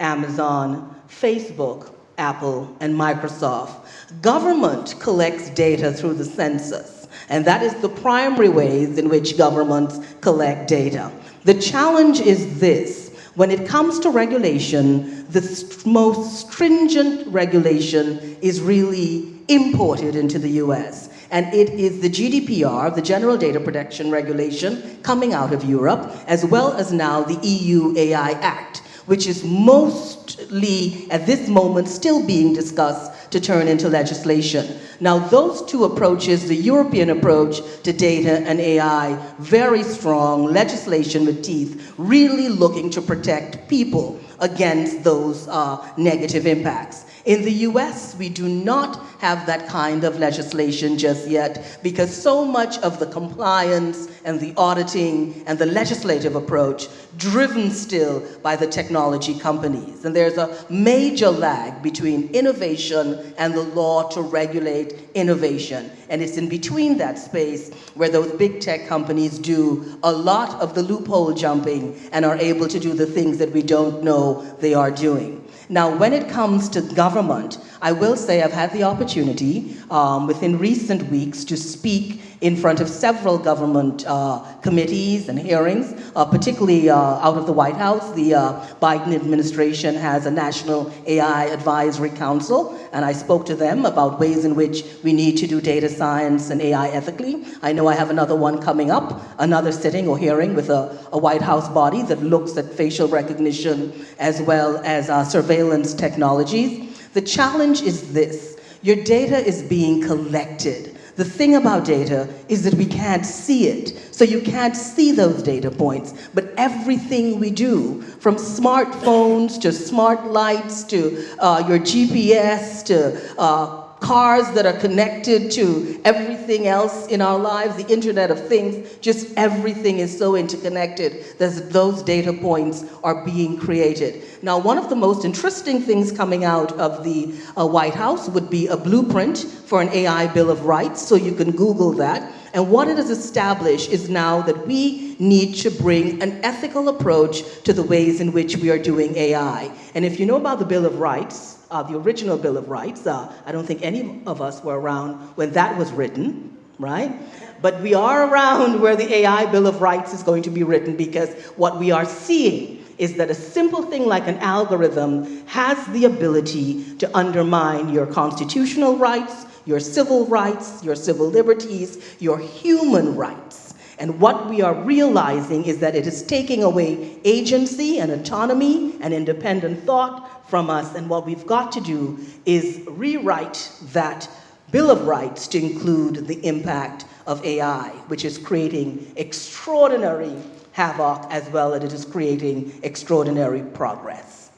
Speaker 2: Amazon, Facebook, Apple, and Microsoft. Government collects data through the census, and that is the primary ways in which governments collect data. The challenge is this. When it comes to regulation, the st most stringent regulation is really imported into the US. And it is the GDPR, the General Data Protection Regulation, coming out of Europe, as well as now the EU AI Act which is mostly at this moment still being discussed to turn into legislation. Now those two approaches, the European approach to data and AI, very strong legislation with teeth, really looking to protect people against those uh, negative impacts. In the US, we do not have that kind of legislation just yet because so much of the compliance and the auditing and the legislative approach driven still by the technology companies. And there's a major lag between innovation and the law to regulate innovation. And it's in between that space where those big tech companies do a lot of the loophole jumping and are able to do the things that we don't know they are doing. Now, when it comes to government, I will say I've had the opportunity um, within recent weeks to speak in front of several government uh, committees and hearings, uh, particularly uh, out of the White House. The uh, Biden administration has a National AI Advisory Council, and I spoke to them about ways in which we need to do data science and AI ethically. I know I have another one coming up, another sitting or hearing with a, a White House body that looks at facial recognition as well as uh, surveillance technologies. The challenge is this, your data is being collected. The thing about data is that we can't see it. So you can't see those data points. But everything we do, from smartphones to smart lights to uh, your GPS to uh, cars that are connected to everything else in our lives, the Internet of Things, just everything is so interconnected that those data points are being created. Now, one of the most interesting things coming out of the uh, White House would be a blueprint for an AI Bill of Rights, so you can Google that. And what it has established is now that we need to bring an ethical approach to the ways in which we are doing AI. And if you know about the Bill of Rights, uh, the original Bill of Rights. Uh, I don't think any of us were around when that was written, right? But we are around where the AI Bill of Rights is going to be written because what we are seeing is that a simple thing like an algorithm has the ability to undermine your constitutional rights, your civil rights, your civil liberties, your human rights. And what we are realizing is that it is taking away agency and autonomy and independent thought from us. And what we've got to do is rewrite that Bill of Rights to include the impact of AI, which is creating extraordinary havoc as well as it is creating extraordinary progress.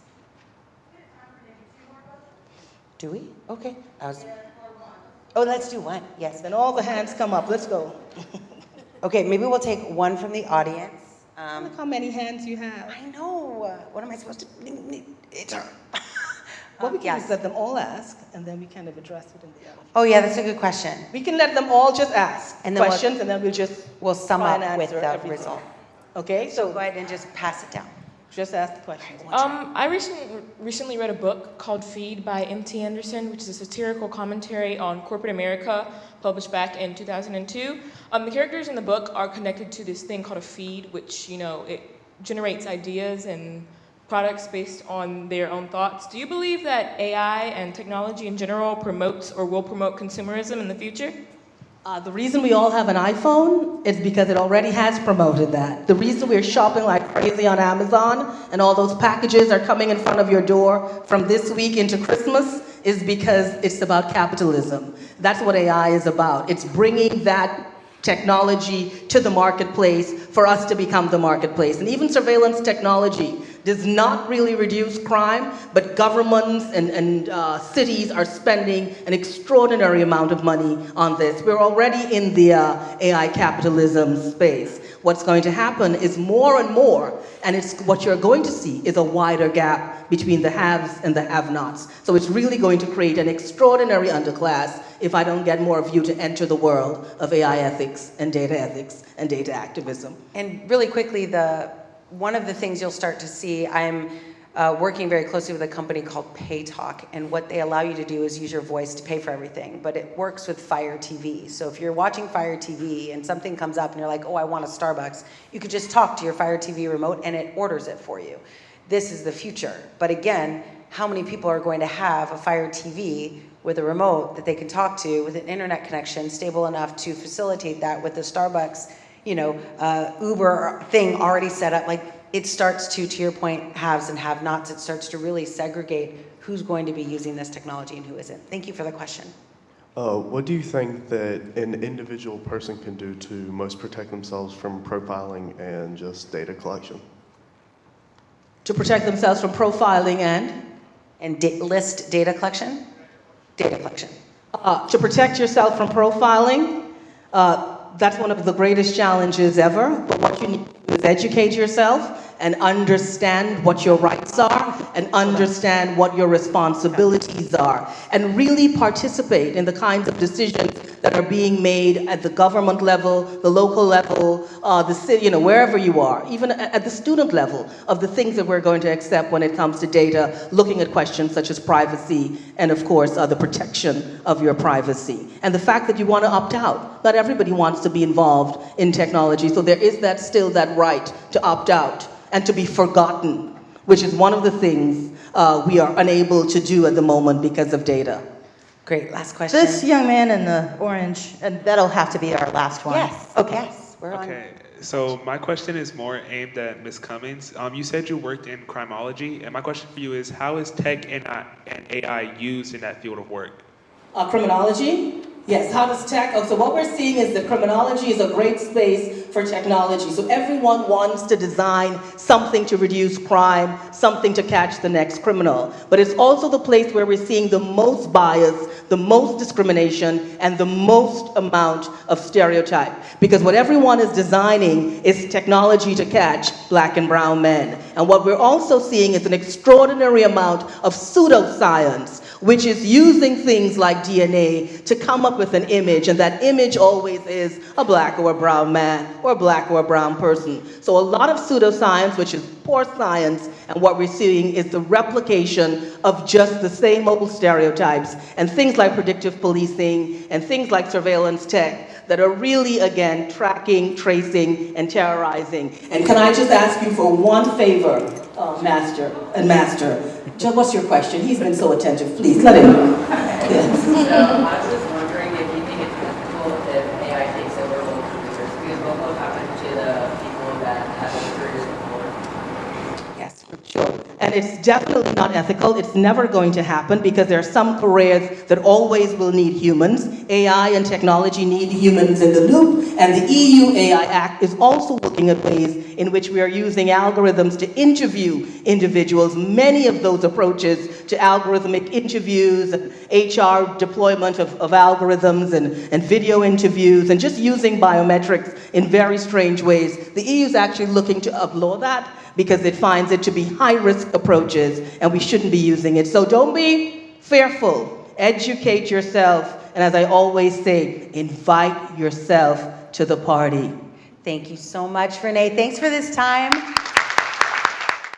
Speaker 1: Do we? Okay. Oh, let's do one. Yes.
Speaker 2: Then all the hands come up. Let's go.
Speaker 1: Okay, maybe we'll take one from the audience. Um,
Speaker 2: Look how many hands you have.
Speaker 1: I know. What am I supposed to? It's her.
Speaker 2: What we can
Speaker 1: yes.
Speaker 2: is let them all ask, and then we kind of address it in the other.
Speaker 1: Oh yeah, that's a good question.
Speaker 2: We can let them all just ask
Speaker 1: And then we'll-
Speaker 2: questions, and then we'll just
Speaker 1: We'll sum up with the
Speaker 2: everything.
Speaker 1: result.
Speaker 2: Okay,
Speaker 1: So
Speaker 2: so
Speaker 1: go ahead and just pass it down.
Speaker 2: Just ask the question.
Speaker 7: Um, I recently, recently read a book called Feed by M.T. Anderson, which is a satirical commentary on corporate America, published back in 2002. Um, the characters in the book are connected to this thing called a feed, which, you know, it generates ideas and products based on their own thoughts. Do you believe that AI and technology in general promotes or will promote consumerism in the future?
Speaker 2: Uh, the reason we all have an iPhone is because it already has promoted that. The reason we're shopping like crazy on Amazon and all those packages are coming in front of your door from this week into Christmas is because it's about capitalism. That's what AI is about. It's bringing that technology to the marketplace for us to become the marketplace. And even surveillance technology does not really reduce crime, but governments and, and uh, cities are spending an extraordinary amount of money on this. We're already in the uh, AI capitalism space. What's going to happen is more and more, and it's what you're going to see is a wider gap between the haves and the have-nots. So it's really going to create an extraordinary underclass if I don't get more of you to enter the world of AI ethics and data ethics and data activism.
Speaker 1: And really quickly, the one of the things you'll start to see, I'm uh, working very closely with a company called PayTalk, and what they allow you to do is use your voice to pay for everything, but it works with Fire TV. So if you're watching Fire TV and something comes up and you're like, oh, I want a Starbucks, you could just talk to your Fire TV remote and it orders it for you. This is the future. But again, how many people are going to have a Fire TV with a remote that they can talk to with an internet connection stable enough to facilitate that with the Starbucks you know, uh, Uber thing already set up, like it starts to, to your point, haves and have nots, it starts to really segregate who's going to be using this technology and who isn't. Thank you for the question.
Speaker 8: Uh, what do you think that an individual person can do to most protect themselves from profiling and just data collection?
Speaker 2: To protect themselves from profiling and?
Speaker 1: And da list data collection? Data collection.
Speaker 2: Uh, to protect yourself from profiling, uh, that's one of the greatest challenges ever. But what you need to do is educate yourself and understand what your rights are and understand what your responsibilities are and really participate in the kinds of decisions that are being made at the government level, the local level, uh, the city, you know, wherever you are, even at the student level of the things that we're going to accept when it comes to data, looking at questions such as privacy and of course uh, the protection of your privacy. And the fact that you want to opt out. Not everybody wants to be involved in technology, so there is that still that right to opt out and to be forgotten, which is one of the things uh, we are unable to do at the moment because of data.
Speaker 1: Great, last question.
Speaker 9: This young man in the orange, and that'll have to be our last one.
Speaker 1: Yes,
Speaker 9: Okay.
Speaker 1: yes, we're on.
Speaker 10: Okay, so my question is more aimed at Ms. Cummings. Um, you said you worked in criminology, and my question for you is, how is tech and, and AI used in that field of work?
Speaker 2: Uh, criminology? Yes, how does tech, oh, so what we're seeing is that criminology is a great space for technology. So everyone wants to design something to reduce crime, something to catch the next criminal. But it's also the place where we're seeing the most bias, the most discrimination, and the most amount of stereotype. Because what everyone is designing is technology to catch black and brown men. And what we're also seeing is an extraordinary amount of pseudoscience which is using things like DNA to come up with an image, and that image always is a black or a brown man, or a black or a brown person. So a lot of pseudoscience, which is poor science, and what we're seeing is the replication of just the same old stereotypes, and things like predictive policing, and things like surveillance tech, that are really, again, tracking, tracing, and terrorizing. And can I just ask you for one favor, uh, Master and Master? Joe, what's your question? He's been so attentive. Please, let him know. Yes.
Speaker 11: So I was just wondering if you think it's ethical if AI takes over local careers, because what will happen to the people that have been careers before?
Speaker 1: Yes, for sure.
Speaker 2: And it's definitely not ethical. It's never going to happen because there are some careers that always will need humans. AI and technology need humans in the loop. And the EU AI Act is also looking at ways in which we are using algorithms to interview individuals. Many of those approaches to algorithmic interviews, HR deployment of, of algorithms and, and video interviews, and just using biometrics in very strange ways. The EU is actually looking to outlaw that because it finds it to be high-risk approaches and we shouldn't be using it. So don't be fearful. Educate yourself. And as I always say, invite yourself to the party.
Speaker 1: Thank you so much, Renee. Thanks for this time.